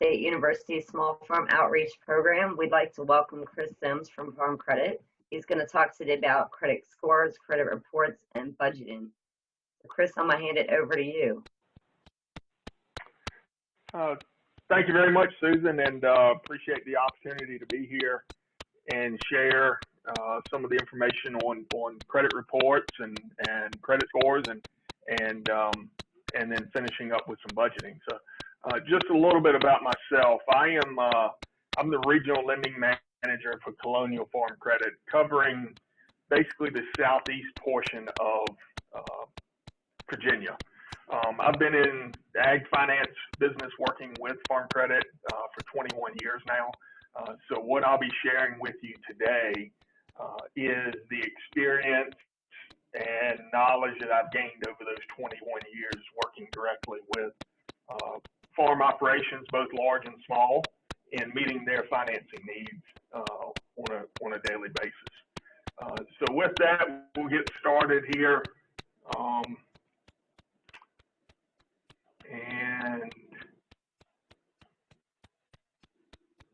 State University Small Farm Outreach Program. We'd like to welcome Chris Sims from Farm Credit. He's going to talk today about credit scores, credit reports, and budgeting. Chris, I'm going to hand it over to you. Uh, thank you very much, Susan, and uh, appreciate the opportunity to be here and share uh, some of the information on, on credit reports and, and credit scores and and um, and then finishing up with some budgeting. So uh, just a little bit about myself. I am uh, I'm the regional lending manager for Colonial Farm Credit, covering basically the southeast portion of uh, Virginia. Um, I've been in the ag finance business working with Farm Credit uh, for 21 years now. Uh, so what I'll be sharing with you today uh, is the experience and knowledge that I've gained over those 21 years working directly with uh, farm operations, both large and small, in meeting their financing needs uh, on, a, on a daily basis. Uh, so with that, we'll get started here. Um, and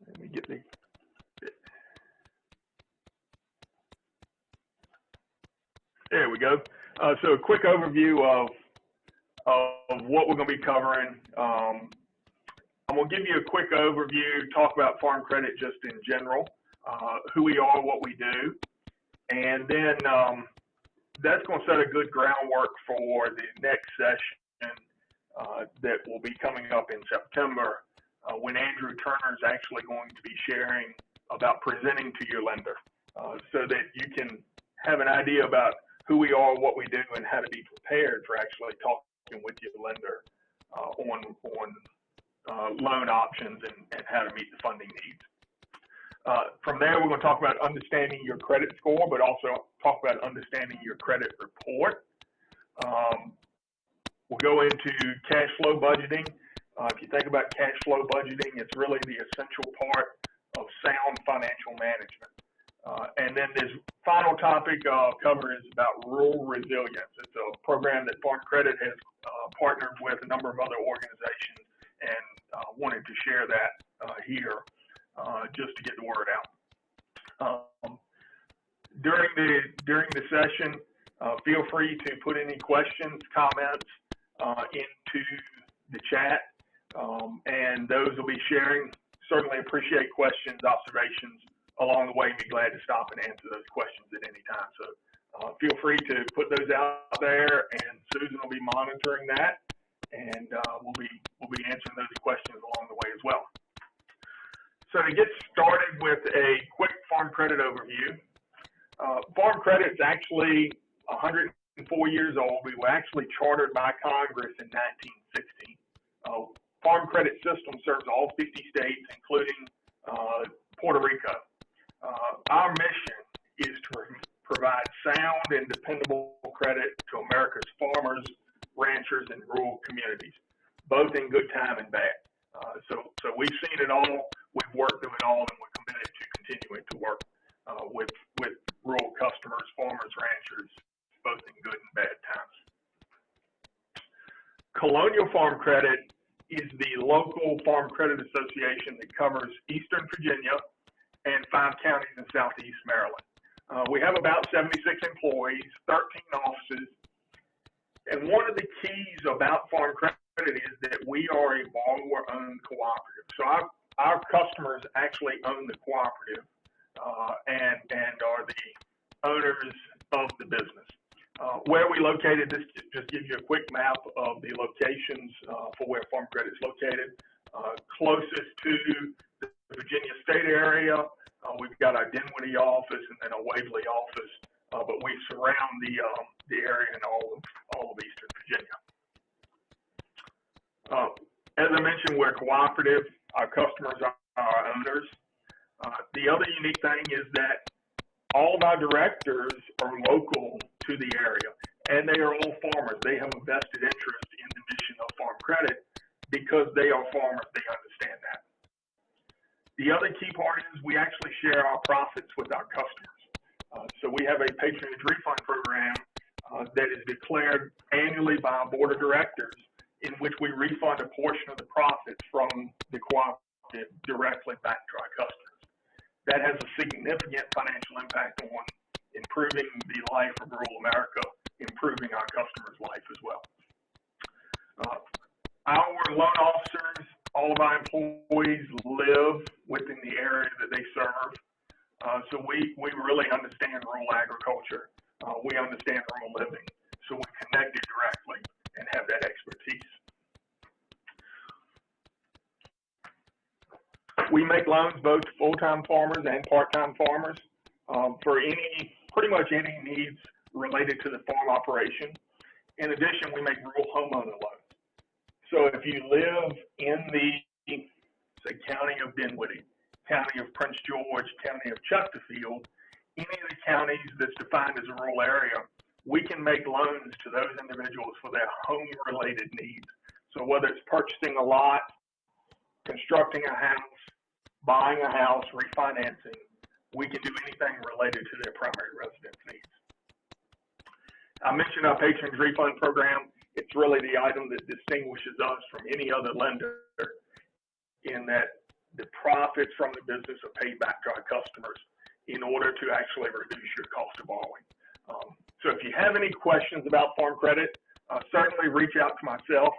let me get the There we go. Uh, so a quick overview of, of what we're going to be covering. Um, I'm going to give you a quick overview, talk about farm credit just in general, uh, who we are, what we do, and then um, that's going to set a good groundwork for the next session uh, that will be coming up in September uh, when Andrew Turner is actually going to be sharing about presenting to your lender uh, so that you can have an idea about who we are, what we do, and how to be prepared for actually talking with your lender uh, on on uh, loan options and, and how to meet the funding needs. Uh, from there, we're going to talk about understanding your credit score, but also talk about understanding your credit report. Um, we'll go into cash flow budgeting. Uh, if you think about cash flow budgeting, it's really the essential part of sound financial management. Uh, and then this final topic I'll cover is about rural resilience. It's a program that Farm Credit has uh, partnered with a number of other organizations and uh, wanted to share that uh, here uh, just to get the word out. Um, during the during the session, uh, feel free to put any questions, comments into the chat, um, and those will be sharing. Certainly appreciate questions, observations, along the way, be glad to stop and answer those questions at any time. So uh, feel free to put those out there, and Susan will be monitoring that, and uh, we'll be we'll be answering those questions along the way as well. So to get started with a quick farm credit overview, uh, farm credit is actually 104 years old. We were actually chartered by Congress in 1960. Uh, farm credit system serves all 50 states, including uh, Puerto Rico. Uh, our mission is to provide sound and dependable credit to America's farmers, ranchers, and rural communities, both in good time and bad. Uh, so, so we've seen it all, we've worked through it all, and we're committed to continuing to work uh, with with rural customers, farmers, ranchers, both in good and bad times. Colonial Farm Credit is the local farm credit association that covers Eastern Virginia, and five counties in southeast Maryland. Uh, we have about 76 employees, 13 offices, and one of the keys about Farm Credit is that we are a borrower-owned cooperative. So our, our customers actually own the cooperative uh, and, and are the owners of the business. Uh, where we located, this just gives you a quick map of the locations uh, for where Farm Credit is located. Uh, closest to the Virginia State area, uh, we've got our Dinwiddie office and then a Waverly office, uh, but we surround the um, the area in all of all of Eastern Virginia. Uh, as I mentioned, we're cooperative. Our customers are our owners. Uh, the other unique thing is that all of our directors are local to the area, and they are all farmers. They have a vested interest in the mission of Farm Credit because they are farmers. They understand that. The other key part is we actually share our profits with our customers. Uh, so we have a patronage refund program uh, that is declared annually by our board of directors, in which we refund a portion of the profits from the cooperative directly back to our customers. That has a significant financial impact on improving the life of rural America, improving our customers' life as well. Uh, our loan officers, all of our employees live within the area that they serve. Uh, so we, we really understand rural agriculture. Uh, we understand rural living. So we connected directly and have that expertise. We make loans both to full-time farmers and part-time farmers um, for any, pretty much any needs related to the farm operation. In addition, we make rural homeowner loans. So if you live in the, say, county of Dinwiddie, county of Prince George, county of Chesterfield, any of the counties that's defined as a rural area, we can make loans to those individuals for their home related needs. So whether it's purchasing a lot, constructing a house, buying a house, refinancing, we can do anything related to their primary residence needs. I mentioned our patrons refund program. It's really the item that distinguishes us from any other lender in that profits from the business are paid back to our customers in order to actually reduce your cost of borrowing. Um, so if you have any questions about farm credit, uh, certainly reach out to myself,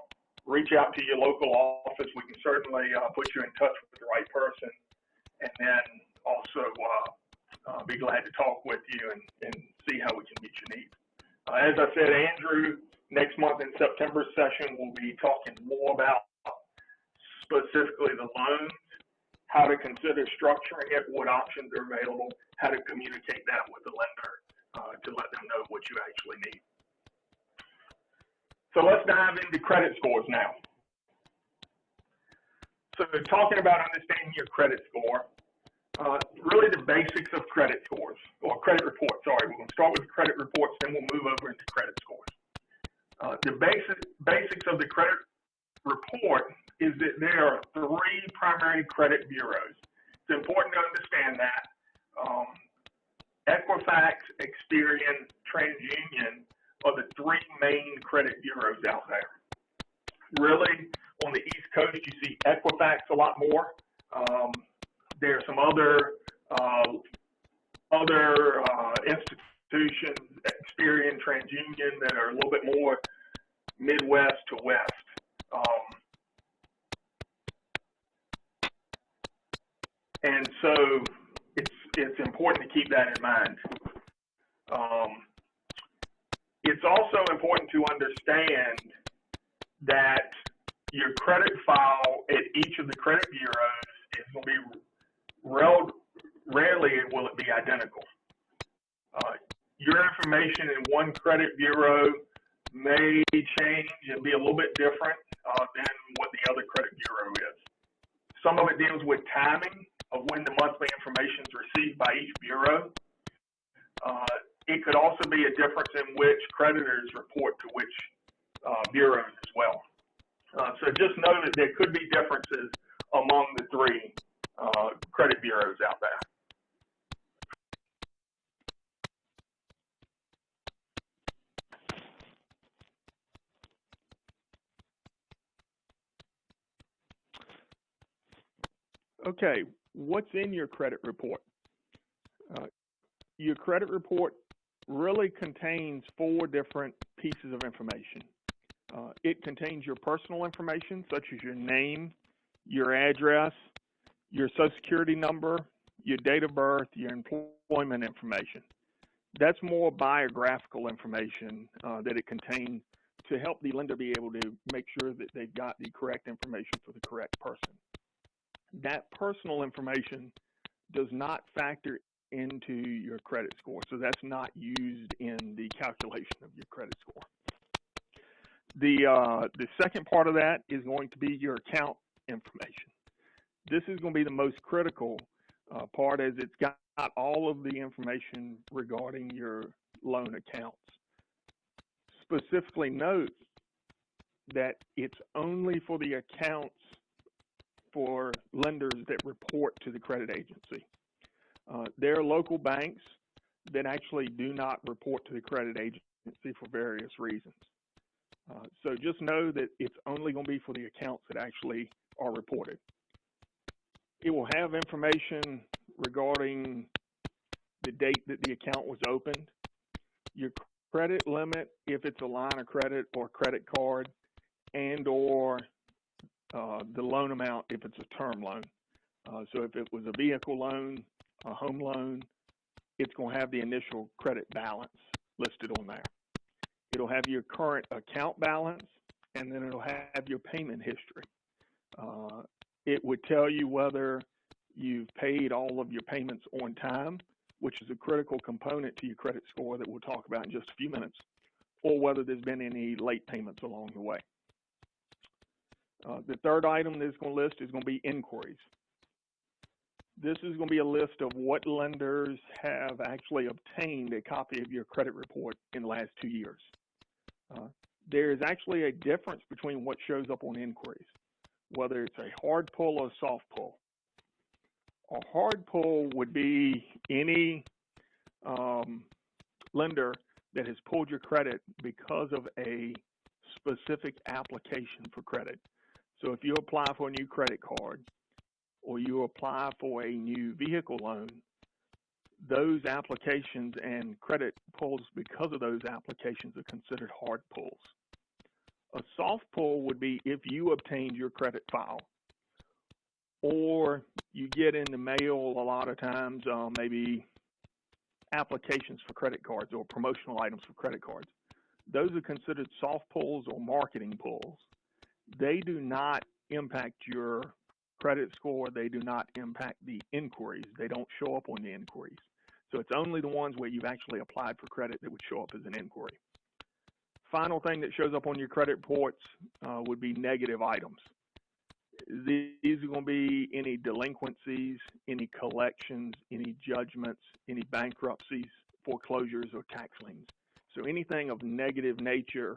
reach out to your local office. We can certainly uh, put you in touch with the right person and then also uh, uh be glad to talk with you and, and see how we can meet your needs. Uh, as I said, Andrew, next month in September session, we'll be talking more about specifically the loans how to consider structuring it, what options are available, how to communicate that with the lender uh, to let them know what you actually need. So let's dive into credit scores now. So talking about understanding your credit score, uh, really the basics of credit scores, or credit reports, sorry. We're going to start with credit reports, then we'll move over into credit scores. Uh, the basic, basics of the credit report is that there are three primary credit bureaus. It's important to understand that. Um, Equifax, Experian, TransUnion are the three main credit bureaus out there. Really, on the East Coast, you see Equifax a lot more. Um, there are some other uh, other uh, institutions, Experian, TransUnion, that are a little bit more Midwest to West. Um, And so it's, it's important to keep that in mind. Um, it's also important to understand that your credit file at each of the credit bureaus is going to be rel rarely will it be identical. Uh, your information in one credit bureau may change and be a little bit different uh, than what the other credit bureau is. Some of it deals with timing of when the monthly information is received by each bureau. Uh, it could also be a difference in which creditors report to which uh, bureaus as well. Uh, so just know that there could be differences among the three uh, credit bureaus out there. Okay, what's in your credit report? Uh, your credit report really contains four different pieces of information. Uh, it contains your personal information, such as your name, your address, your social security number, your date of birth, your employment information. That's more biographical information uh, that it contains to help the lender be able to make sure that they've got the correct information for the correct person that personal information does not factor into your credit score. So that's not used in the calculation of your credit score. The, uh, the second part of that is going to be your account information. This is going to be the most critical uh, part as it's got all of the information regarding your loan accounts. Specifically note that it's only for the accounts for lenders that report to the credit agency. Uh, there are local banks that actually do not report to the credit agency for various reasons. Uh, so just know that it's only going to be for the accounts that actually are reported. It will have information regarding the date that the account was opened, your credit limit if it's a line of credit or credit card, and or the loan amount if it's a term loan. Uh, so if it was a vehicle loan, a home loan, it's going to have the initial credit balance listed on there. It'll have your current account balance, and then it'll have your payment history. Uh, it would tell you whether you've paid all of your payments on time, which is a critical component to your credit score that we'll talk about in just a few minutes, or whether there's been any late payments along the way. Uh, the third item that's going to list is going to be inquiries. This is going to be a list of what lenders have actually obtained a copy of your credit report in the last two years. Uh, there is actually a difference between what shows up on inquiries, whether it's a hard pull or a soft pull. A hard pull would be any um, lender that has pulled your credit because of a specific application for credit. So if you apply for a new credit card or you apply for a new vehicle loan, those applications and credit pulls because of those applications are considered hard pulls. A soft pull would be if you obtained your credit file or you get in the mail a lot of times uh, maybe applications for credit cards or promotional items for credit cards. Those are considered soft pulls or marketing pulls. They do not impact your credit score. They do not impact the inquiries. They don't show up on the inquiries. So it's only the ones where you've actually applied for credit that would show up as an inquiry. Final thing that shows up on your credit reports uh, would be negative items. These are going to be any delinquencies, any collections, any judgments, any bankruptcies, foreclosures, or tax liens. So anything of negative nature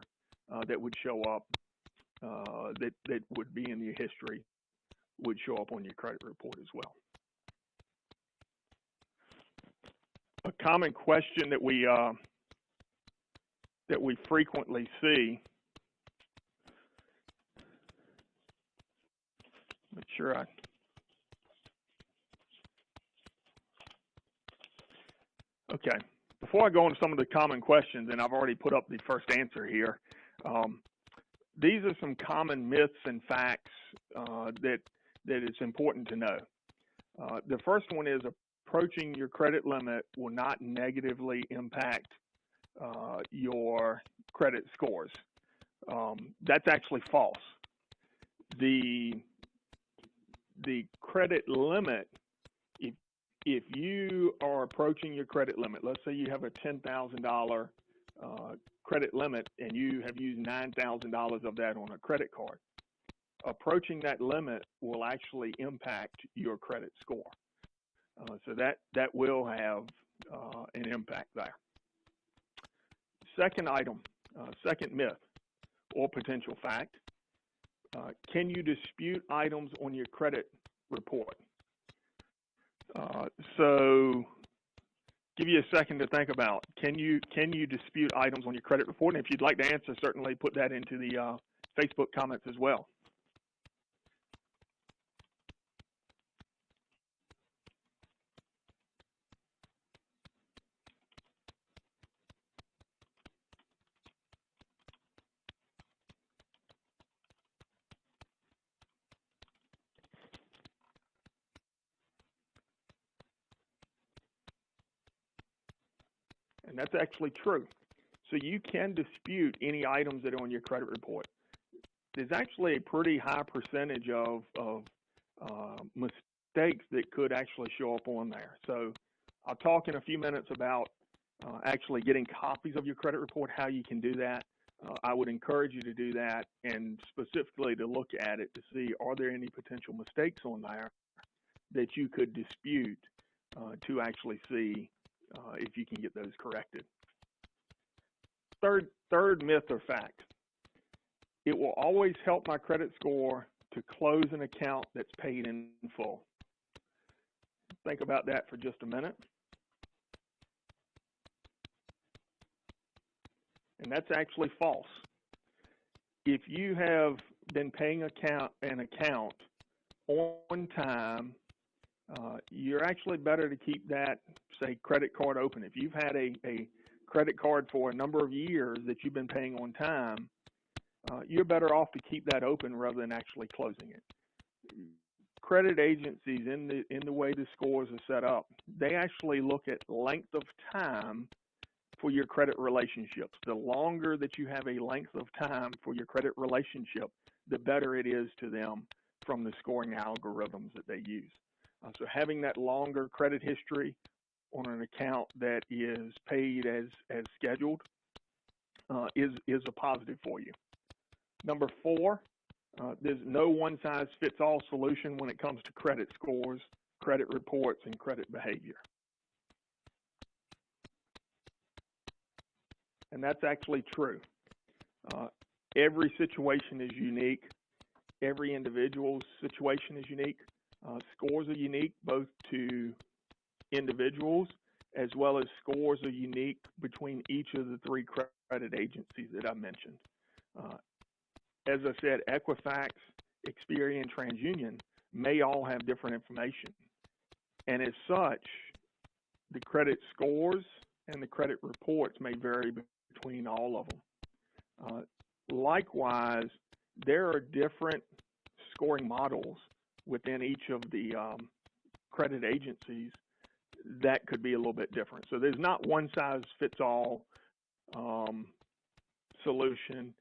uh, that would show up uh, that, that would be in your history would show up on your credit report as well. A common question that we uh, that we frequently see. Make sure I. Okay. Before I go into some of the common questions, and I've already put up the first answer here, um, these are some common myths and facts uh, that that it's important to know. Uh, the first one is approaching your credit limit will not negatively impact uh, your credit scores. Um, that's actually false. The the credit limit, if if you are approaching your credit limit, let's say you have a ten thousand uh, credit limit and you have used $9,000 of that on a credit card, approaching that limit will actually impact your credit score. Uh, so that, that will have uh, an impact there. Second item, uh, second myth or potential fact, uh, can you dispute items on your credit report? Uh, so give you a second to think about. Can you can you dispute items on your credit report? And if you'd like to answer, certainly put that into the uh, Facebook comments as well. That's actually true. So you can dispute any items that are on your credit report. There's actually a pretty high percentage of, of uh, mistakes that could actually show up on there. So I'll talk in a few minutes about uh, actually getting copies of your credit report, how you can do that. Uh, I would encourage you to do that and specifically to look at it to see are there any potential mistakes on there that you could dispute uh, to actually see uh, if you can get those corrected. Third, third myth or fact, it will always help my credit score to close an account that's paid in full. Think about that for just a minute. And that's actually false. if you have been paying account an account on time, uh, you're actually better to keep that, say, credit card open. If you've had a, a credit card for a number of years that you've been paying on time, uh, you're better off to keep that open rather than actually closing it. Credit agencies, in the in the way the scores are set up, they actually look at length of time for your credit relationships. The longer that you have a length of time for your credit relationship, the better it is to them from the scoring algorithms that they use. Uh, so having that longer credit history on an account that is paid as as scheduled uh, is is a positive for you. Number four, uh, there's no one size fits all solution when it comes to credit scores, credit reports, and credit behavior. And that's actually true. Uh, every situation is unique. Every individual's situation is unique. Uh, scores are unique both to individuals as well as scores are unique between each of the three credit agencies that I mentioned. Uh, as I said, Equifax, Experian, TransUnion may all have different information. And as such, the credit scores and the credit reports may vary between all of them. Uh, likewise, there are different scoring models within each of the um, credit agencies that could be a little bit different. So there's not one size fits all um, solution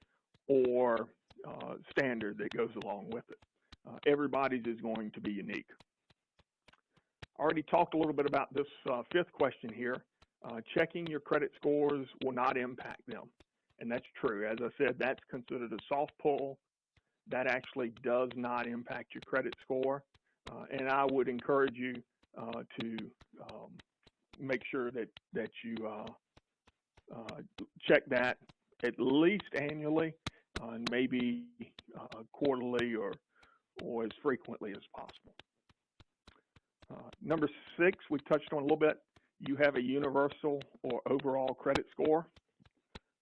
or uh, standard that goes along with it. Uh, everybody's is going to be unique. I already talked a little bit about this uh, fifth question here. Uh, checking your credit scores will not impact them. And that's true. As I said, that's considered a soft pull. That actually does not impact your credit score. Uh, and I would encourage you uh, to um, make sure that, that you check that at least annually uh, maybe uh, quarterly or, or as frequently as possible. Uh, number six, we touched on a little bit. You have a universal or overall credit score.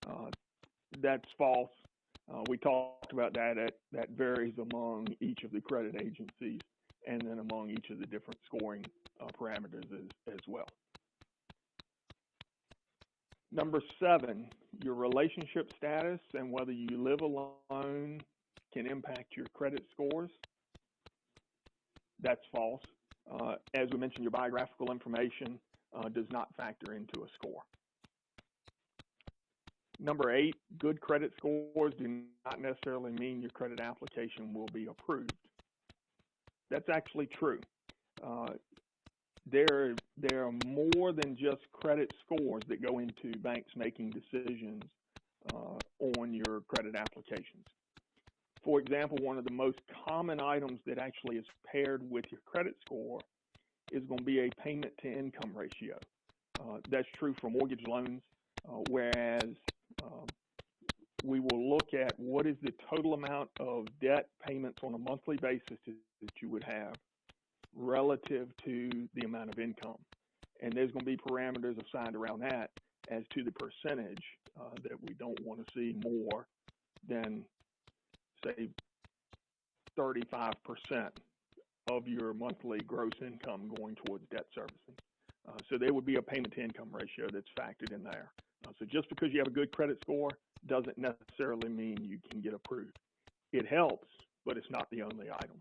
Uh, that's false. Uh, we talked about that. At, that varies among each of the credit agencies and then among each of the different scoring uh, parameters as, as well. Number seven, your relationship status and whether you live alone can impact your credit scores. That's false. Uh, as we mentioned, your biographical information uh, does not factor into a score. Number eight, good credit scores do not necessarily mean your credit application will be approved. That's actually true. Uh, there there are more than just credit scores that go into banks making decisions uh, on your credit applications. For example, one of the most common items that actually is paired with your credit score is going to be a payment to income ratio. Uh, that's true for mortgage loans, uh, whereas we will look at what is the total amount of debt payments on a monthly basis that you would have relative to the amount of income. And there's going to be parameters assigned around that as to the percentage uh, that we don't want to see more than, say, 35% of your monthly gross income going towards debt servicing. Uh, so there would be a payment to income ratio that's factored in there. So just because you have a good credit score doesn't necessarily mean you can get approved. It helps, but it's not the only item.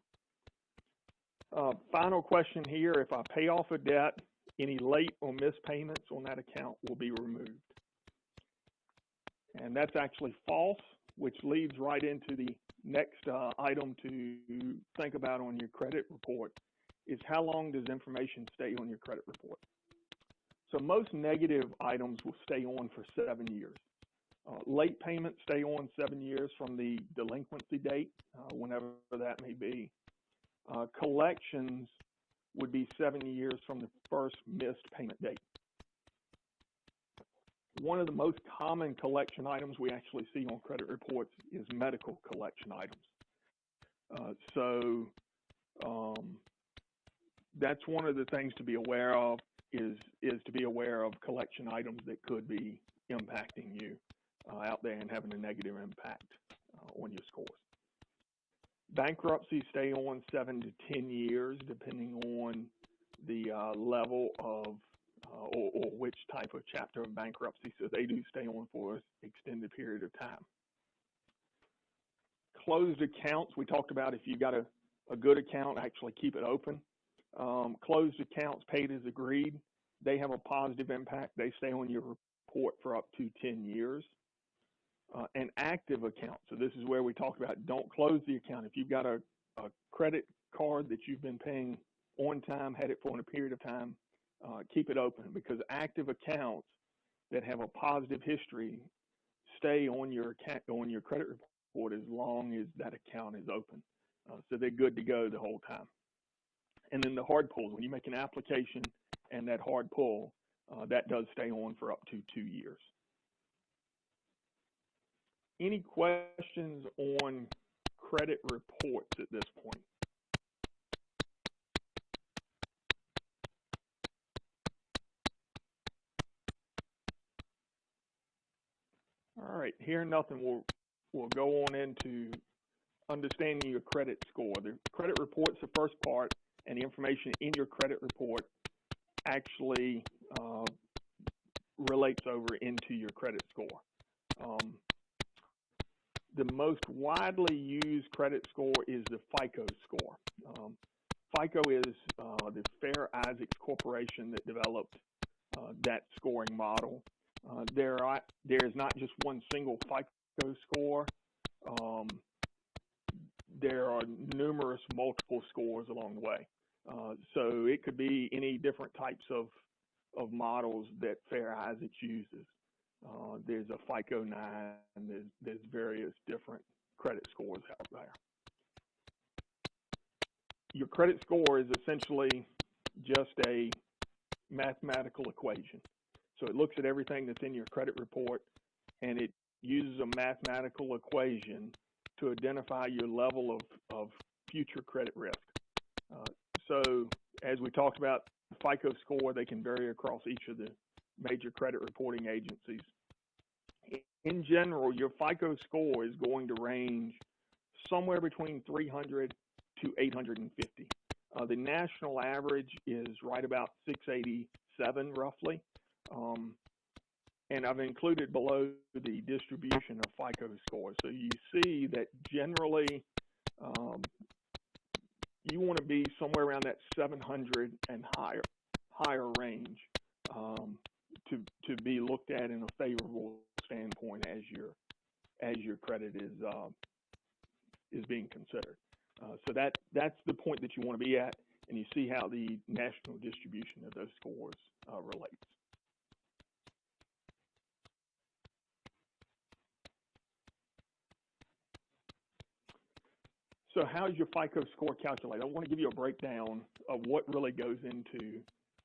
Uh, final question here, if I pay off a debt, any late or missed payments on that account will be removed. And that's actually false, which leads right into the next uh, item to think about on your credit report is how long does information stay on your credit report? So most negative items will stay on for seven years. Uh, late payments stay on seven years from the delinquency date, uh, whenever that may be. Uh, collections would be seven years from the first missed payment date. One of the most common collection items we actually see on credit reports is medical collection items. Uh, so um, that's one of the things to be aware of is is to be aware of collection items that could be impacting you uh, out there and having a negative impact uh, on your scores. Bankruptcies stay on seven to 10 years, depending on the uh, level of uh, or, or which type of chapter of bankruptcy. So they do stay on for an extended period of time. Closed accounts, we talked about if you've got a, a good account, actually keep it open. Um, closed accounts paid as agreed, they have a positive impact. They stay on your report for up to 10 years. Uh, an active account, so this is where we talk about don't close the account. If you've got a, a credit card that you've been paying on time, had it for a period of time, uh, keep it open because active accounts that have a positive history stay on your account, on your credit report as long as that account is open. Uh, so they're good to go the whole time. And then the hard pulls, when you make an application and that hard pull, uh, that does stay on for up to two years. Any questions on credit reports at this point? All right, here nothing. We'll we'll go on into understanding your credit score. The credit report's the first part, and the information in your credit report actually uh, relates over into your credit score. Um, the most widely used credit score is the FICO score. Um, FICO is uh, the Fair Isaacs Corporation that developed uh, that scoring model. Uh, there, are, there is not just one single FICO score. Um, there are numerous multiple scores along the way. Uh, so it could be any different types of, of models that Fair Isaacs uses. Uh, there's a FICO 9, and there's, various different credit scores out there. Your credit score is essentially just a mathematical equation. So it looks at everything that's in your credit report and it uses a mathematical equation to identify your level of, of future credit risk. So as we talked about FICO score, they can vary across each of the major credit reporting agencies. In general, your FICO score is going to range somewhere between 300 to 850. Uh, the national average is right about 687 roughly. Um, and I've included below the distribution of FICO scores. So you see that generally um, you want to be somewhere around that 700 and higher higher range um, to to be looked at in a favorable standpoint as your as your credit is uh, is being considered. Uh, so that that's the point that you want to be at, and you see how the national distribution of those scores uh, relates. So how is your FICO score calculated? I want to give you a breakdown of what really goes into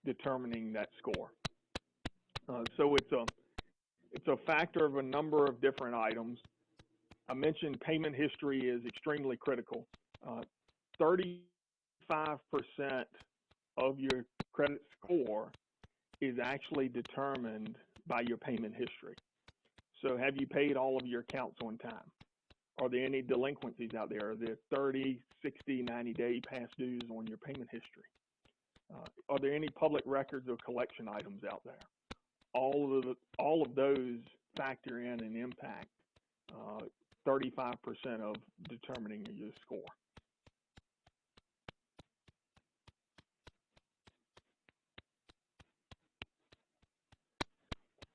determining that score. Uh, so it's a it's a factor of a number of different items. I mentioned payment history is extremely critical. 35% uh, of your credit score is actually determined by your payment history. So have you paid all of your accounts on time? Are there any delinquencies out there? Are there 30, 60, 90 day past dues on your payment history? Uh, are there any public records or collection items out there? All of the, all of those factor in and impact 35% uh, of determining your score.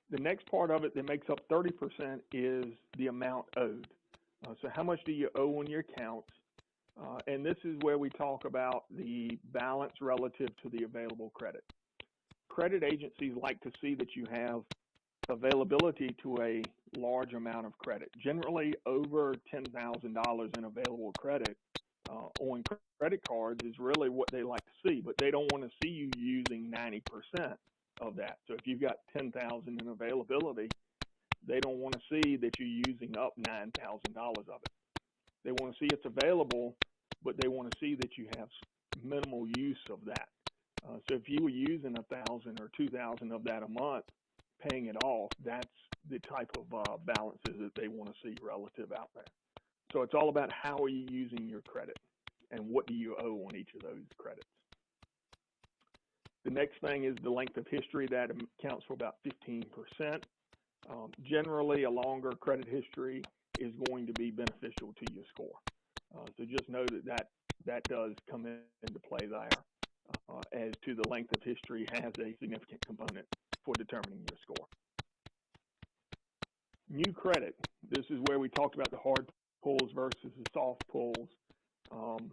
The next part of it that makes up 30% is the amount owed. Uh, so how much do you owe on your accounts? Uh, and this is where we talk about the balance relative to the available credit. Credit agencies like to see that you have availability to a large amount of credit, generally over $10,000 in available credit uh, on credit cards is really what they like to see, but they don't want to see you using 90% of that. So if you've got 10,000 in availability, they don't want to see that you're using up $9,000 of it. They want to see it's available, but they want to see that you have minimal use of that. Uh, so if you were using a thousand or two thousand of that a month, paying it off, that's the type of uh, balances that they want to see relative out there. So it's all about how are you using your credit and what do you owe on each of those credits. The next thing is the length of history that accounts for about 15%. Um, generally, a longer credit history is going to be beneficial to your score. Uh, so just know that that, that does come in, into play there uh, as to the length of history has a significant component for determining your score. New credit, this is where we talked about the hard pulls versus the soft pulls. Um,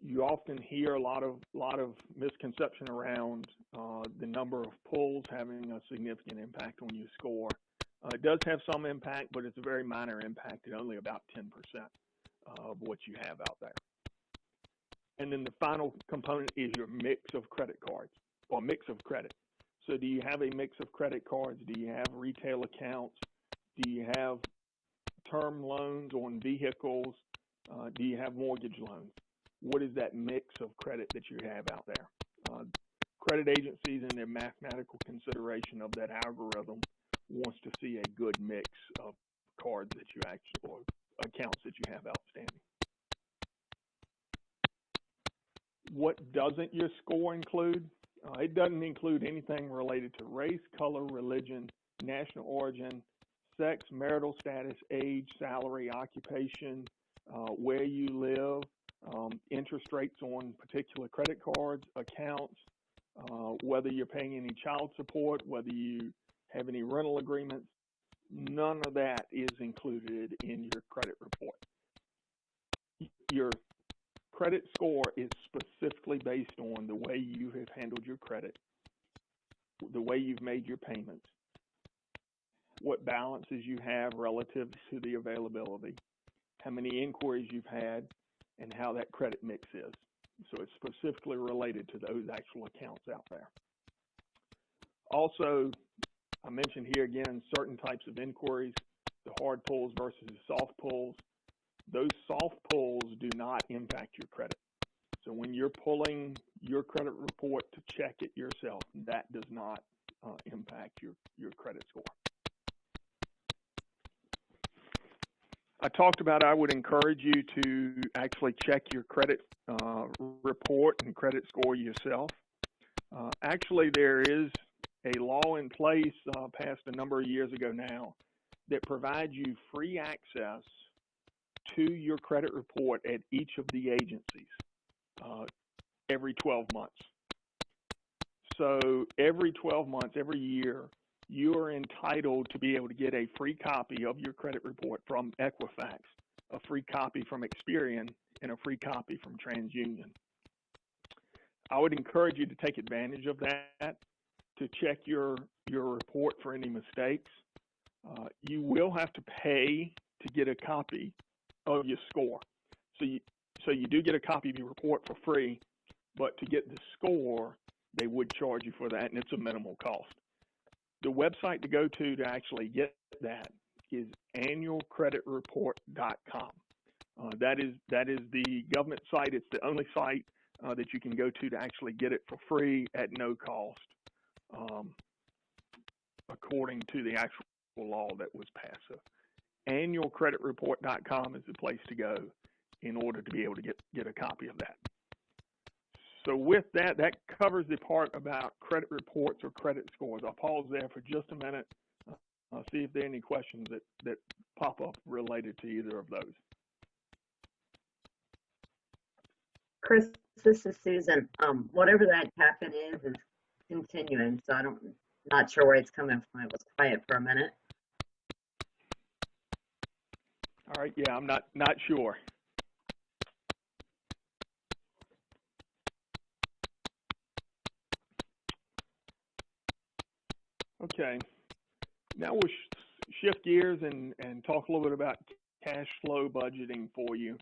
you often hear a lot of lot of misconception around uh, the number of pulls having a significant impact on your score. Uh, it does have some impact, but it's a very minor impact at only about 10% of what you have out there. And then the final component is your mix of credit cards or mix of credit. So do you have a mix of credit cards? Do you have retail accounts? Do you have term loans on vehicles? Uh, do you have mortgage loans? What is that mix of credit that you have out there? Uh, credit agencies in their mathematical consideration of that algorithm wants to see a good mix of cards that you actually, or accounts that you have outstanding. What doesn't your score include? Uh, it doesn't include anything related to race, color, religion, national origin, sex, marital status, age, salary, occupation, uh, where you live, um, interest rates on particular credit cards, accounts, uh, whether you're paying any child support, whether you have any rental agreements. None of that is included in your credit report. Your credit score is specifically based on the way you have handled your credit, the way you've made your payments, what balances you have relative to the availability, how many inquiries you've had, and how that credit mix is. So it's specifically related to those actual accounts out there. Also, I mentioned here again certain types of inquiries, the hard pulls versus the soft pulls. Those soft pulls do not impact your credit. So when you're pulling your credit report to check it yourself, that does not uh, impact your, your credit score. I talked about I would encourage you to actually check your credit uh, report and credit score yourself. Uh, actually, there is a law in place uh, passed a number of years ago now that provides you free access to your credit report at each of the agencies uh, every 12 months. So every 12 months, every year, you are entitled to be able to get a free copy of your credit report from Equifax, a free copy from Experian, and a free copy from TransUnion. I would encourage you to take advantage of that, to check your, your report for any mistakes. Uh, you will have to pay to get a copy of your score. So you, so you do get a copy of your report for free, but to get the score, they would charge you for that, and it's a minimal cost the website to go to to actually get that is annualcreditreport.com. Uh, that is that is the government site. It's the only site uh, that you can go to to actually get it for free at no cost, um, according to the actual law that was passed. Annualcreditreport.com is the place to go in order to be able to get get a copy of that. So with that, that covers the part about credit reports or credit scores. I'll pause there for just a minute. Uh, I'll see if there are any questions that, that pop up related to either of those. Chris, this is Susan. Um, whatever that happen is, is continuing, so I don't, not sure where it's coming from. It was quiet for a minute. All right, yeah, I'm not, not sure. Okay. Now we'll sh shift gears and, and talk a little bit about cash flow budgeting for you.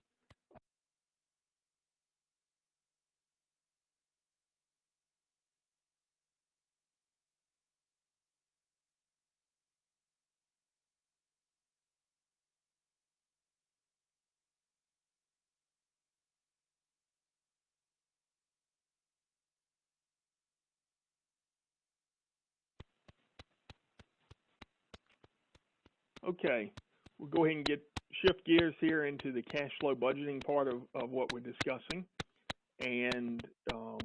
Okay, we'll go ahead and get shift gears here into the cash flow budgeting part of, of what we're discussing and um,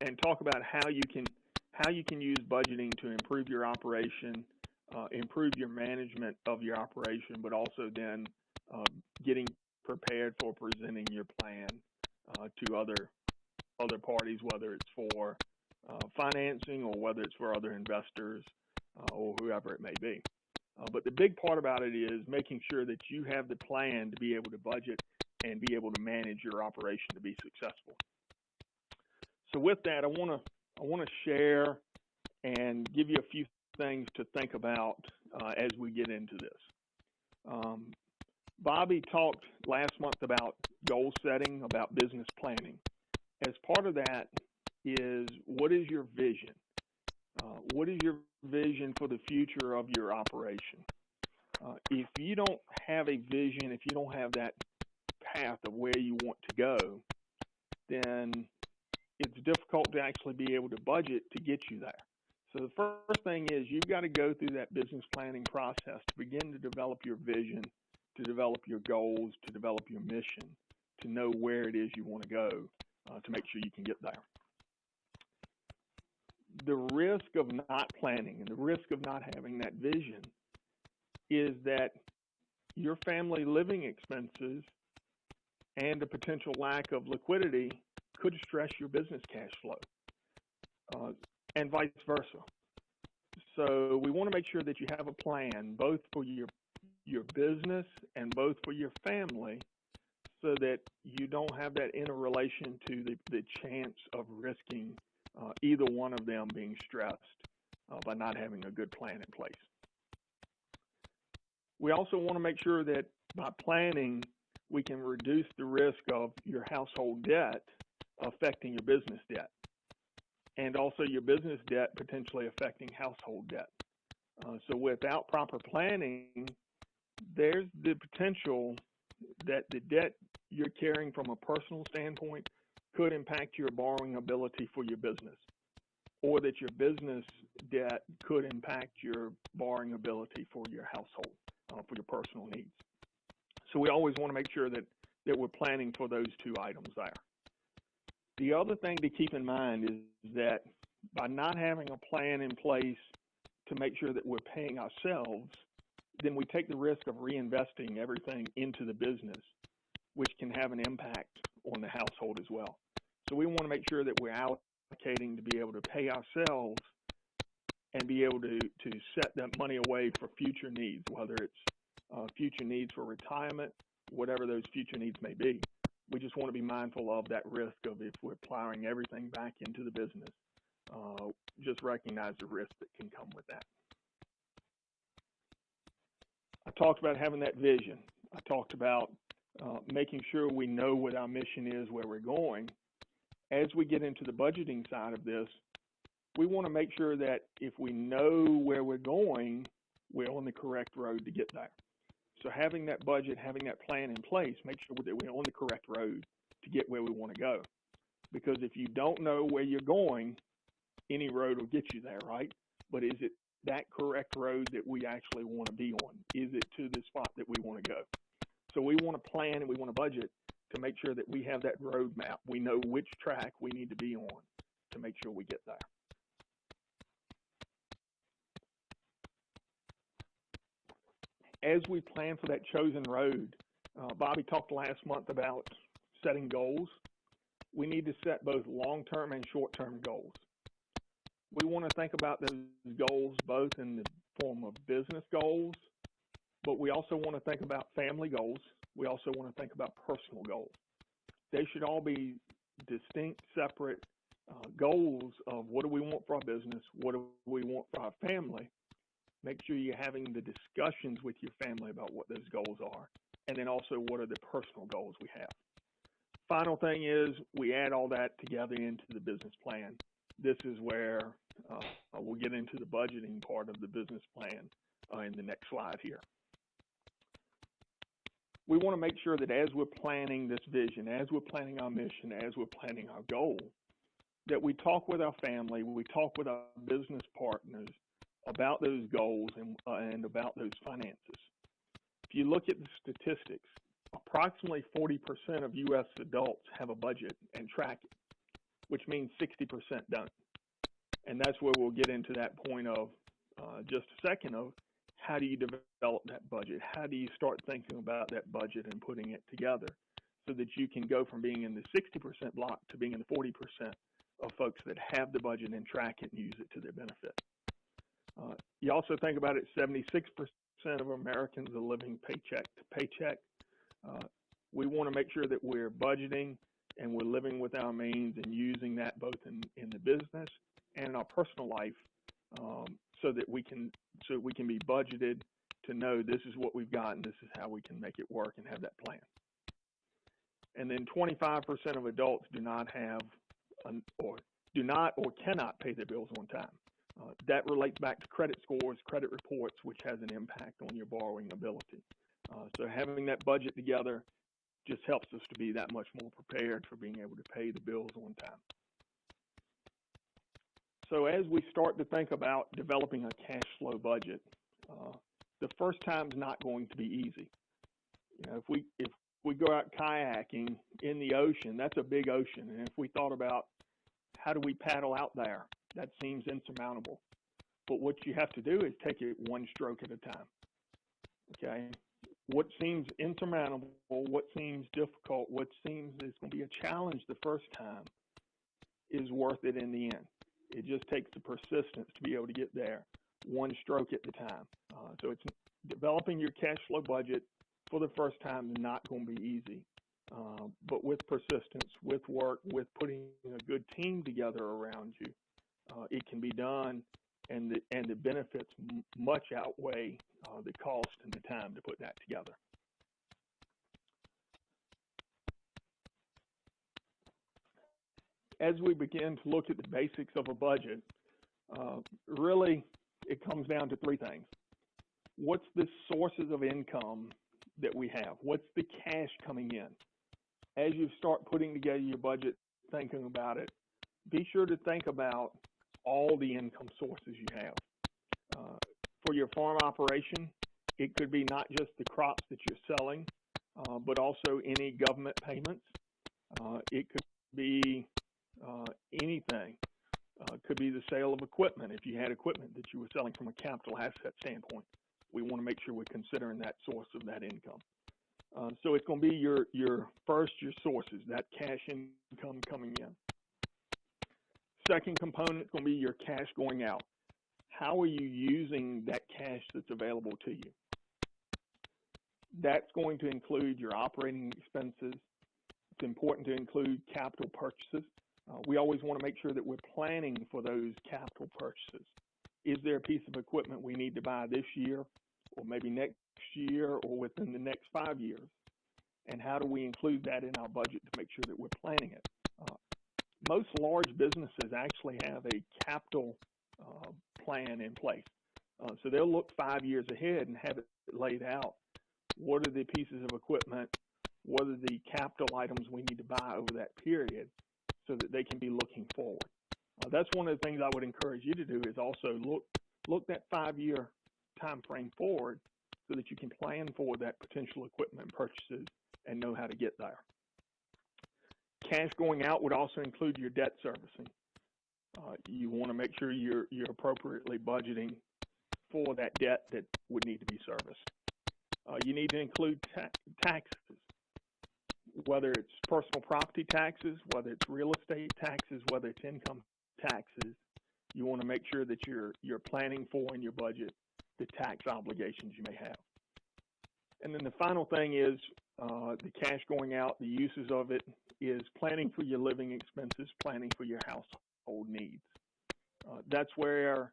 and talk about how you can how you can use budgeting to improve your operation, uh, improve your management of your operation, but also then uh, getting prepared for presenting your plan uh, to other other parties, whether it's for uh, financing or whether it's for other investors or whoever it may be. Uh, but the big part about it is making sure that you have the plan to be able to budget and be able to manage your operation to be successful. So with that, I want to I want to share and give you a few things to think about uh, as we get into this. Um, Bobby talked last month about goal setting, about business planning. As part of that is what is your vision? Uh, what is your vision for the future of your operation? Uh, if you don't have a vision, if you don't have that path of where you want to go, then it's difficult to actually be able to budget to get you there. So the first thing is you've got to go through that business planning process to begin to develop your vision, to develop your goals, to develop your mission, to know where it is you want to go uh, to make sure you can get there. The risk of not planning and the risk of not having that vision is that your family living expenses and a potential lack of liquidity could stress your business cash flow, uh, and vice versa. So we want to make sure that you have a plan both for your your business and both for your family, so that you don't have that interrelation to the, the chance of risking uh, either one of them being stressed uh, by not having a good plan in place. We also want to make sure that by planning, we can reduce the risk of your household debt affecting your business debt and also your business debt potentially affecting household debt. Uh, so without proper planning, there's the potential that the debt you're carrying from a personal standpoint could impact your borrowing ability for your business, or that your business debt could impact your borrowing ability for your household, uh, for your personal needs. So we always want to make sure that, that we're planning for those two items there. The other thing to keep in mind is that by not having a plan in place to make sure that we're paying ourselves, then we take the risk of reinvesting everything into the business, which can have an impact on the household as well. So we want to make sure that we're allocating to be able to pay ourselves and be able to, to set that money away for future needs, whether it's uh, future needs for retirement, whatever those future needs may be. We just want to be mindful of that risk of if we're plowing everything back into the business, uh, just recognize the risk that can come with that. I talked about having that vision. I talked about uh, making sure we know what our mission is, where we're going. As we get into the budgeting side of this, we want to make sure that if we know where we're going, we're on the correct road to get there. So having that budget, having that plan in place, make sure that we're on the correct road to get where we want to go. Because if you don't know where you're going, any road will get you there, right? But is it that correct road that we actually want to be on? Is it to the spot that we want to go? So we want to plan and we want to budget to make sure that we have that roadmap. We know which track we need to be on to make sure we get there. As we plan for that chosen road, uh, Bobby talked last month about setting goals. We need to set both long-term and short-term goals. We want to think about those goals both in the form of business goals, but we also want to think about family goals. We also want to think about personal goals. They should all be distinct, separate uh, goals of what do we want for our business, what do we want for our family. Make sure you're having the discussions with your family about what those goals are, and then also what are the personal goals we have. Final thing is we add all that together into the business plan. This is where uh, we'll get into the budgeting part of the business plan uh, in the next slide here we want to make sure that as we're planning this vision, as we're planning our mission, as we're planning our goal, that we talk with our family, we talk with our business partners about those goals and, uh, and about those finances. if you look at the statistics, approximately 40% of U.S. adults have a budget and track it, which means 60% don't. And that's where we'll get into that point of uh, just a second of how do you develop that budget? How do you start thinking about that budget and putting it together so that you can go from being in the 60% block to being in the 40% of folks that have the budget and track it and use it to their benefit. Uh, you also think about it, 76% of Americans are living paycheck to paycheck. Uh, we want to make sure that we're budgeting and we're living with our means and using that both in, in the business and in our personal life um, so that we can so we can be budgeted to know this is what we've got and this is how we can make it work and have that plan. And then 25% of adults do not have an, or do not or cannot pay their bills on time. Uh, that relates back to credit scores, credit reports, which has an impact on your borrowing ability. Uh, so having that budget together just helps us to be that much more prepared for being able to pay the bills on time. So as we start to think about developing a cash flow budget, uh, the first time's not going to be easy. You know, if we if we go out kayaking in the ocean, that's a big ocean, and if we thought about how do we paddle out there, that seems insurmountable. But what you have to do is take it one stroke at a time. Okay, what seems insurmountable, what seems difficult, what seems is going to be a challenge the first time is worth it in the end. It just takes the persistence to be able to get there, one stroke at the time. Uh, so it's developing your cash flow budget for the first time is not going to be easy. Uh, but with persistence, with work, with putting a good team together around you, uh, it can be done, and the and the benefits much outweigh uh, the cost and the time to put that together. As we begin to look at the basics of a budget, uh, really it comes down to three things. What's the sources of income that we have? What's the cash coming in? As you start putting together your budget, thinking about it, be sure to think about all the income sources you have. Uh, for your farm operation, it could be not just the crops that you're selling, uh, but also any government payments. Uh, it could be uh, anything. Uh, could be the sale of equipment if you had equipment that you were selling from a capital asset standpoint. We want to make sure we're considering that source of that income. Uh, so it's going to be your your first your sources that cash income coming in. Second component is going to be your cash going out. How are you using that cash that's available to you? That's going to include your operating expenses. It's important to include capital purchases. Uh, we always want to make sure that we're planning for those capital purchases. Is there a piece of equipment we need to buy this year, or maybe next year, or within the next five years? And how do we include that in our budget to make sure that we're planning it? Uh, most large businesses actually have a capital uh, plan in place. Uh, so they'll look five years ahead and have it laid out. What are the pieces of equipment? What are the capital items we need to buy over that period so that they can be looking forward? Uh, that's one of the things I would encourage you to do is also look look that five year time frame forward so that you can plan for that potential equipment purchases and know how to get there. Cash going out would also include your debt servicing. Uh, you want to make sure you're you're appropriately budgeting for that debt that would need to be serviced. Uh, you need to include ta taxes, whether it's personal property taxes, whether it's real estate taxes, whether it's income taxes. You want to make sure that you're you're planning for in your budget the tax obligations you may have. And then the final thing is uh, the cash going out, the uses of it is planning for your living expenses, planning for your household needs. Uh, that's where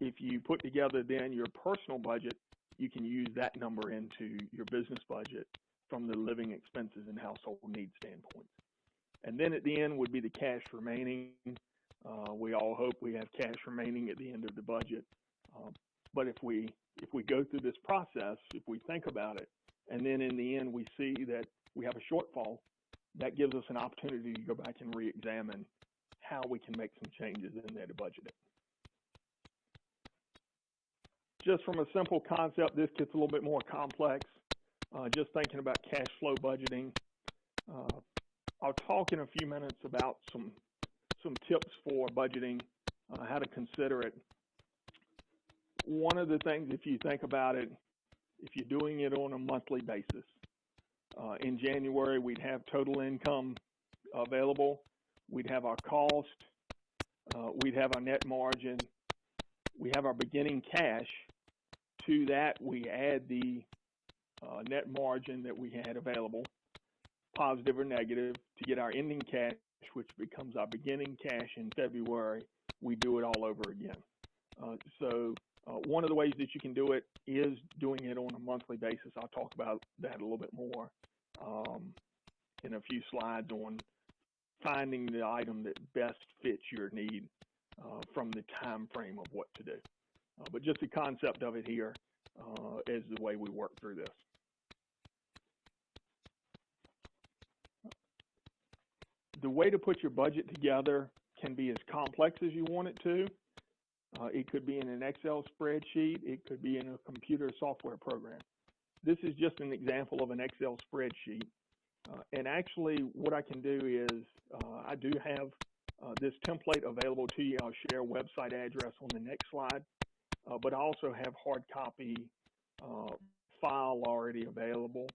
if you put together then your personal budget, you can use that number into your business budget from the living expenses and household needs standpoint. And then at the end would be the cash remaining. Uh, we all hope we have cash remaining at the end of the budget. Uh, but if we if we go through this process, if we think about it, and then in the end we see that we have a shortfall, that gives us an opportunity to go back and re-examine how we can make some changes in there to budget it. just from a simple concept, this gets a little bit more complex. Uh, just thinking about cash flow budgeting. Uh, I'll talk in a few minutes about some some tips for budgeting, uh, how to consider it. One of the things, if you think about it, if you're doing it on a monthly basis, in January we'd have total income available, we'd have our cost, we'd have our net margin, we have our beginning cash. To that, we add the uh, net margin that we had available, positive or negative, to get our ending cash, which becomes our beginning cash in February. We do it all over again. Uh, so uh, one of the ways that you can do it is doing it on a monthly basis. I'll talk about that a little bit more um, in a few slides on finding the item that best fits your need uh, from the time frame of what to do. Uh, but just the concept of it here uh, is the way we work through this. The way to put your budget together can be as complex as you want it to. Uh, it could be in an Excel spreadsheet. It could be in a computer software program. This is just an example of an Excel spreadsheet. Uh, and actually, what I can do is uh, I do have uh, this template available to you. I'll share website address on the next slide, uh, but I also have hard copy uh, file already available.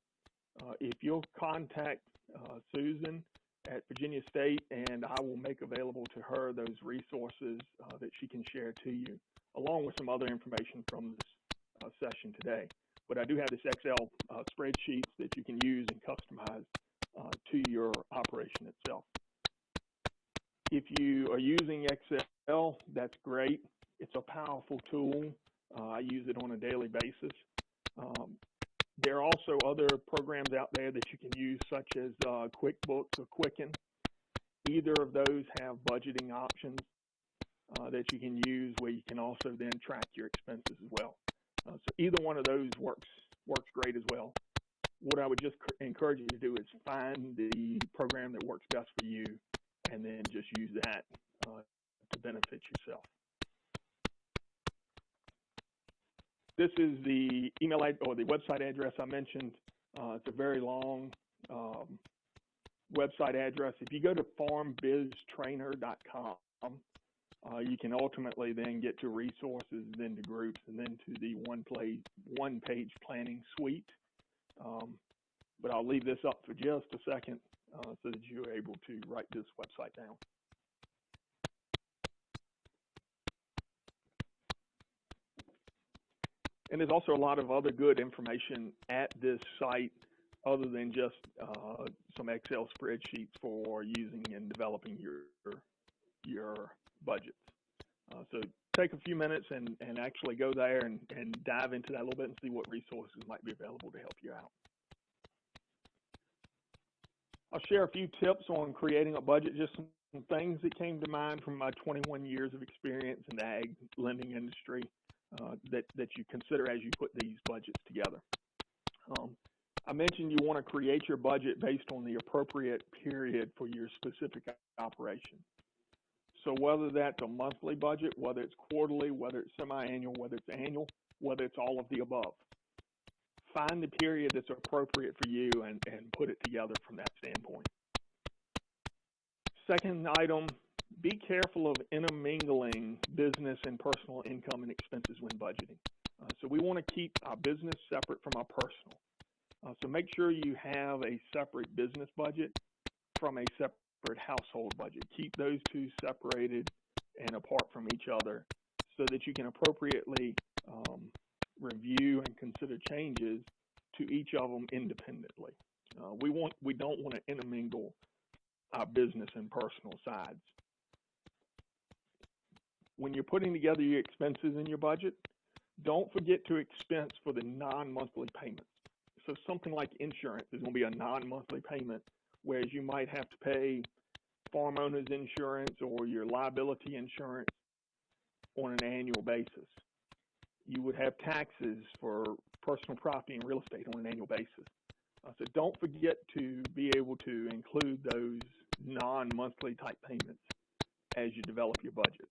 If you'll contact Susan at Virginia State, and I will make available to her those resources that she can share to you, along with some other information from this session today. But I do have this Excel spreadsheets that you can use and customize uh, to your operation itself. If you are using Excel, that's great. It's a powerful tool. Uh, I use it on a daily basis. Um, there are also other programs out there that you can use, such as uh, QuickBooks or Quicken. Either of those have budgeting options uh, that you can use where you can also then track your expenses as well. Uh, so either one of those works works great as well what I would just encourage you to do is find the program that works best for you and then just use that uh, to benefit yourself. This is the email or the website address I mentioned. Uh, it's a very long um, website address. If you go to farmbiztrainer.com, uh, you can ultimately then get to resources, then to groups, and then to the one, play, one page planning suite. Um, but I'll leave this up for just a second uh, so that you're able to write this website down. And there's also a lot of other good information at this site other than just uh, some Excel spreadsheets for using and developing your your budgets. Uh, so take a few minutes and, and actually go there and, and dive into that a little bit and see what resources might be available to help you out. I'll share a few tips on creating a budget, just some things that came to mind from my 21 years of experience in the ag lending industry uh, that, that you consider as you put these budgets together. Um, I mentioned you want to create your budget based on the appropriate period for your specific operation. So whether that's a monthly budget, whether it's quarterly, whether it's semi-annual, whether it's annual, whether it's all of the above find the period that's appropriate for you and, and put it together from that standpoint. Second item, be careful of intermingling business and personal income and expenses when budgeting. Uh, so we want to keep our business separate from our personal. Uh, so make sure you have a separate business budget from a separate household budget. Keep those two separated and apart from each other so that you can appropriately um, review and consider changes to each of them independently. Uh, we want we don't want to intermingle our business and personal sides. When you're putting together your expenses in your budget, don't forget to expense for the non-monthly payments. So something like insurance is going to be a non-monthly payment, whereas you might have to pay farm owners insurance or your liability insurance on an annual basis you would have taxes for personal property and real estate on an annual basis. Uh, so don't forget to be able to include those non-monthly type payments as you develop your budget.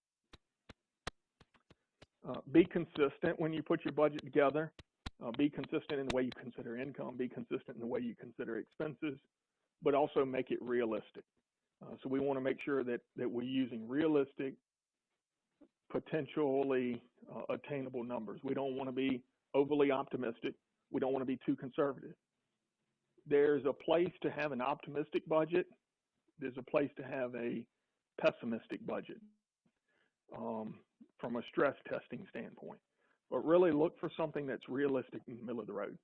Uh, be consistent when you put your budget together. Uh, be consistent in the way you consider income. Be consistent in the way you consider expenses, but also make it realistic. Uh, so we want to make sure that that we're using realistic, potentially uh, attainable numbers. We don't want to be overly optimistic. We don't want to be too conservative. There's a place to have an optimistic budget. There's a place to have a pessimistic budget um, from a stress testing standpoint. But really look for something that's realistic in the middle of the road.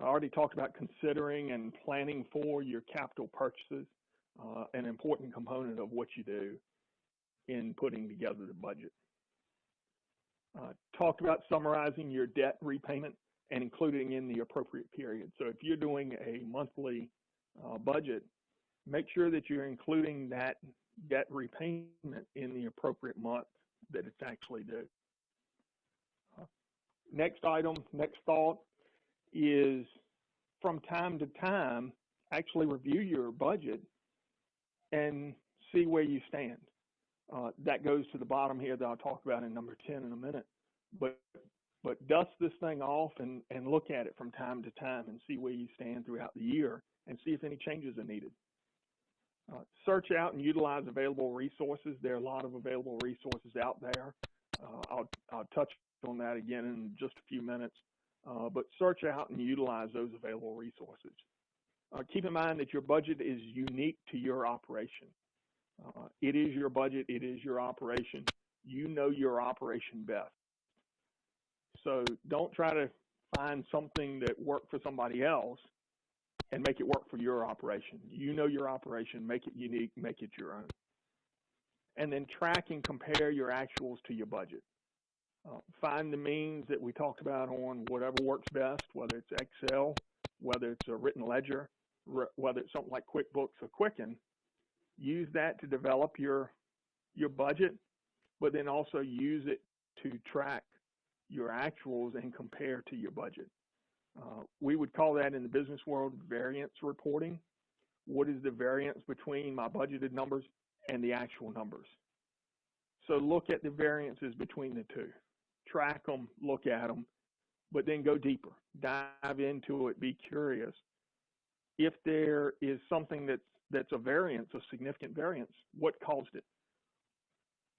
I already talked about considering and planning for your capital purchases, uh, an important component of what you do in putting together the budget. Uh, talked about summarizing your debt repayment and including in the appropriate period. So if you're doing a monthly uh, budget, make sure that you're including that debt repayment in the appropriate month that it's actually due. Next item, next thought is from time to time, actually review your budget and see where you stand. Uh, that goes to the bottom here that I'll talk about in number 10 in a minute. But but dust this thing off and, and look at it from time to time and see where you stand throughout the year and see if any changes are needed. Uh, search out and utilize available resources. There are a lot of available resources out there. Uh, I'll, I'll touch on that again in just a few minutes. Uh, but search out and utilize those available resources. Uh, keep in mind that your budget is unique to your operation. Uh, it is your budget, it is your operation. You know your operation best. So don't try to find something that worked for somebody else and make it work for your operation. You know your operation, make it unique, make it your own. And then track and compare your actuals to your budget. Uh, find the means that we talked about on whatever works best, whether it's Excel, whether it's a written ledger, whether it's something like QuickBooks or Quicken. Use that to develop your your budget, but then also use it to track your actuals and compare to your budget. Uh, we would call that in the business world variance reporting. What is the variance between my budgeted numbers and the actual numbers? So look at the variances between the two. Track them, look at them, but then go deeper. Dive into it, be curious. If there is something that's, that's a variance, a significant variance, what caused it?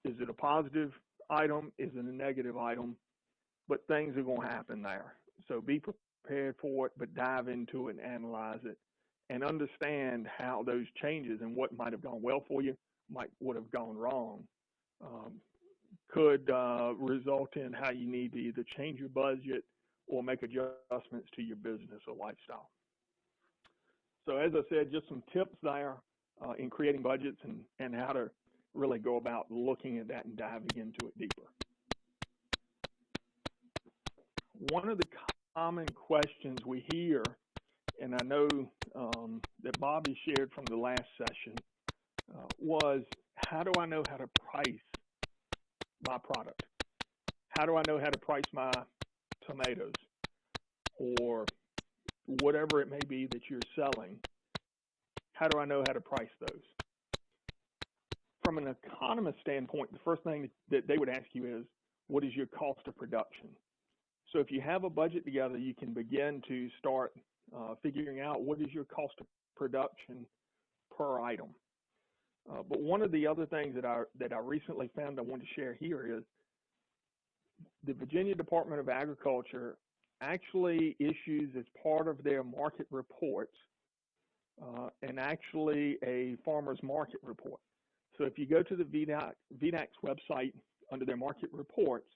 Is it a positive item? Is it a negative item? But things are going to happen there. So be prepared for it, but dive into it and analyze it and understand how those changes and what might have gone well for you might would have gone wrong um, could uh, result in how you need to either change your budget or make adjustments to your business or lifestyle. So as I said, just some tips there uh, in creating budgets and, and how to really go about looking at that and diving into it deeper. One of the common questions we hear, and I know um, that Bobby shared from the last session, uh, was how do I know how to price my product? How do I know how to price my tomatoes or whatever it may be that you're selling? How do I know how to price those? From an economist standpoint, the first thing that they would ask you is, what is your cost of production? So if you have a budget together, you can begin to start uh, figuring out what is your cost of production per item. Uh, but one of the other things that I that I recently found I want to share here is the Virginia Department of Agriculture actually issues as part of their market reports uh, and actually a farmer's market report. So if you go to the VDAC, VDACS website under their market reports,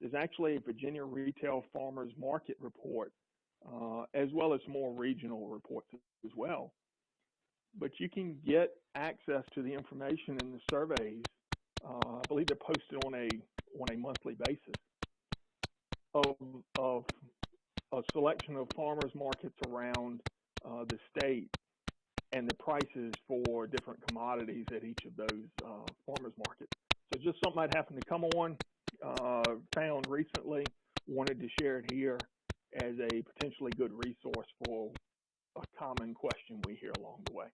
there's actually a Virginia Retail Farmers Market report, uh, as well as more regional reports as well. But you can get access to the information in the surveys. Uh, I believe they're posted on a on a monthly basis of of a selection of farmers markets around uh, the state and the prices for different commodities at each of those uh, farmers markets. So just something I'd happen to come on uh, found recently. Wanted to share it here as a potentially good resource for a common question we hear along the way.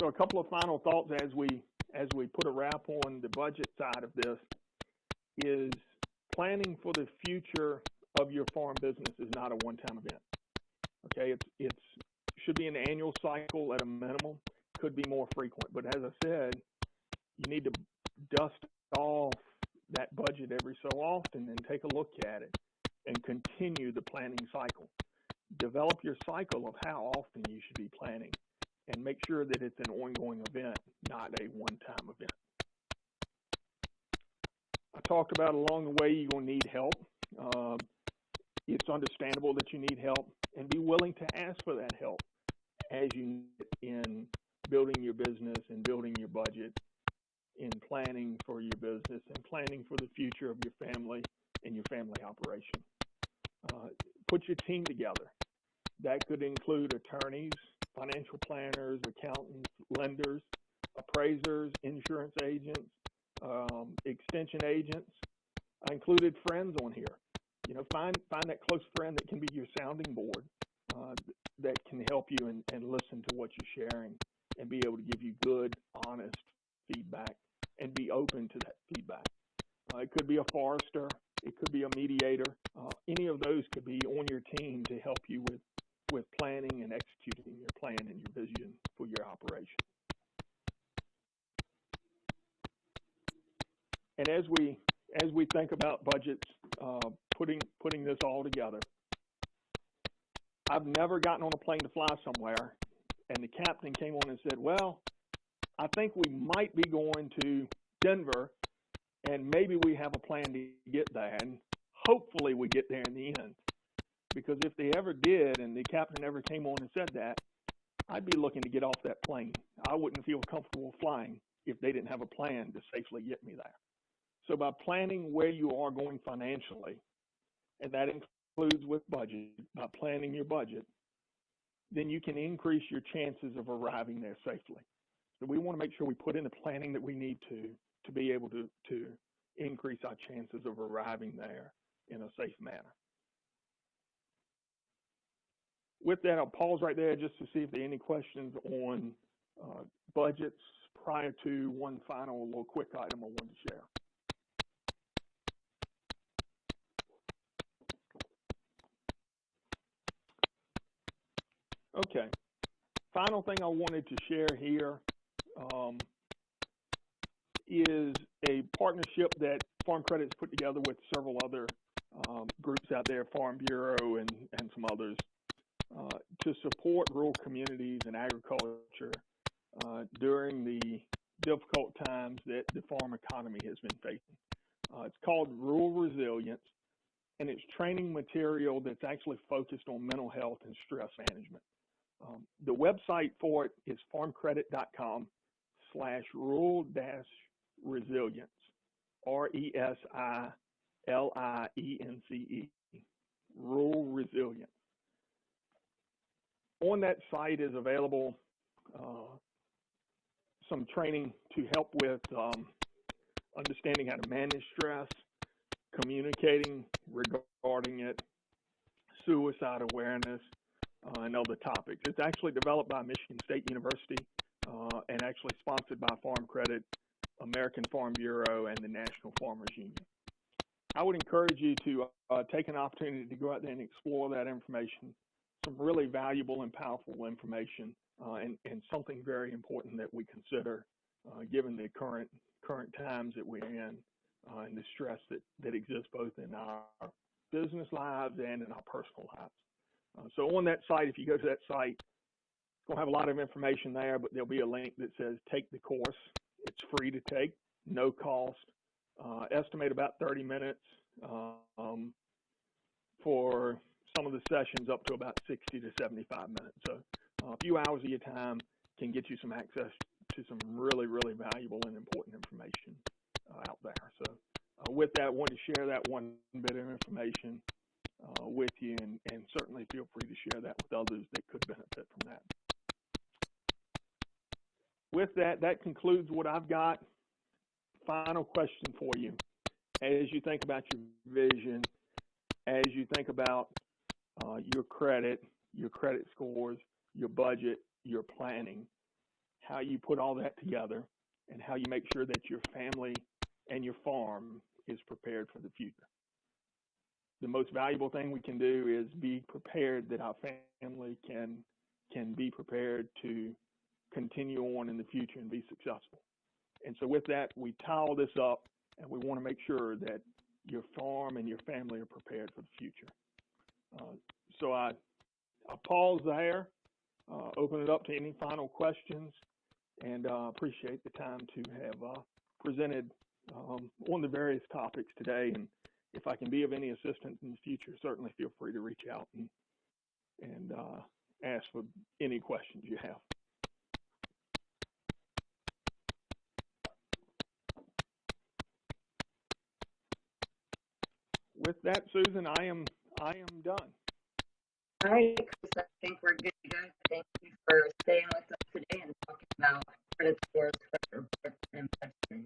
So a couple of final thoughts as we as we put a wrap on the budget side of this, is planning for the future of your farm business is not a one-time event. Okay, it's it's should be an annual cycle at a minimum. Could be more frequent, but as I said, you need to dust off that budget every so often and take a look at it and continue the planning cycle. Develop your cycle of how often you should be planning and make sure that it's an ongoing event, not a one-time event. I talked about along the way you're to need help. Um, it's understandable that you need help and be willing to ask for that help as you in building your business and building your budget in planning for your business and planning for the future of your family and your family operation. Uh, put your team together. That could include attorneys, financial planners, accountants, lenders, appraisers, insurance agents, um, extension agents. I included friends on here. You know, find find that close friend that can be your sounding board, uh, that can help you and, and listen to what you're sharing and be able to give you good, honest feedback and be open to that feedback. Uh, it could be a forester, it could be a mediator. Uh, any of those could be on your team to help you with with planning and executing your plan and your vision for your operation. And as we as we think about budgets, uh, putting putting this all together, I've never gotten on a plane to fly somewhere, and the captain came on and said, "Well, I think we might be going to Denver, and maybe we have a plan to get there, and hopefully we get there in the end." Because if they ever did, and the captain ever came on and said that, I'd be looking to get off that plane. I wouldn't feel comfortable flying if they didn't have a plan to safely get me there. So by planning where you are going financially, and that includes with budget, by planning your budget, then you can increase your chances of arriving there safely. So we want to make sure we put in the planning that we need to to be able to, to increase our there in a safe manner. With that, I'll pause right there just to see if there are any questions on uh, budgets prior to one final little quick item I wanted to share. Okay. Final thing I wanted to share here um, is a partnership that Farm Credit's put together with several other um, groups out there, Farm Bureau and, and some others, uh, to support rural communities and agriculture uh, during the difficult times that the farm economy has been facing. Uh, it's called Rural Resilience, and it's training material that's actually focused on mental health and stress management. Um, the website for it is farmcredit.com slash rural dash resilience, R-E-S-I-L-I-E-N-C-E, rural resilience. On that site is available uh, some training to help with um, understanding how to manage stress, communicating regarding it, suicide awareness, uh, and other topics. It's actually developed by Michigan State University uh, and actually sponsored by Farm Credit, American Farm Bureau, and the National Farmers Union. I would encourage you to uh, take an opportunity to go out there and explore that information. Some really valuable and powerful information, uh, and, and, something very important that we consider uh, given the current current times that we're in uh, and the stress that, that exists both in our business lives and in our personal lives. Uh, so on that site, if you go to that site, it's going to have a lot of information there, but there'll be a link that says take the course. It's free to take, no cost. Uh, estimate about 30 minutes um, for some of the sessions up to about 60 to 75 minutes. So uh, a few hours of your time can get you some access to some really, really valuable and important information uh, out there. So uh, with that, I wanted to share that one bit of information uh, with you, and, and certainly feel free to share that with others that could benefit from that. With that, that concludes what I've got. Final question for you. As you think about your vision, as you think about uh, your credit, your credit scores, your budget, your planning, how you put all that together, and how you make sure that your family and your farm is prepared for the future. The most valuable thing we can do is be prepared that our family can can be prepared to continue on in the future and be successful. And so with that, we tie this up and we want to make sure that your farm and your family are prepared for the future. Uh, so I, I pause there, uh, open it up to any final questions, and uh, appreciate the time to have uh, presented um, on the various topics today. And if I can be of any assistance in the future, certainly feel free to reach out and, and uh, ask for any questions you have. With that, Susan, I am I am done. All right, Chris, I think we're good to go. Thank you for staying with us today and talking about credit scores, reports, and budgeting.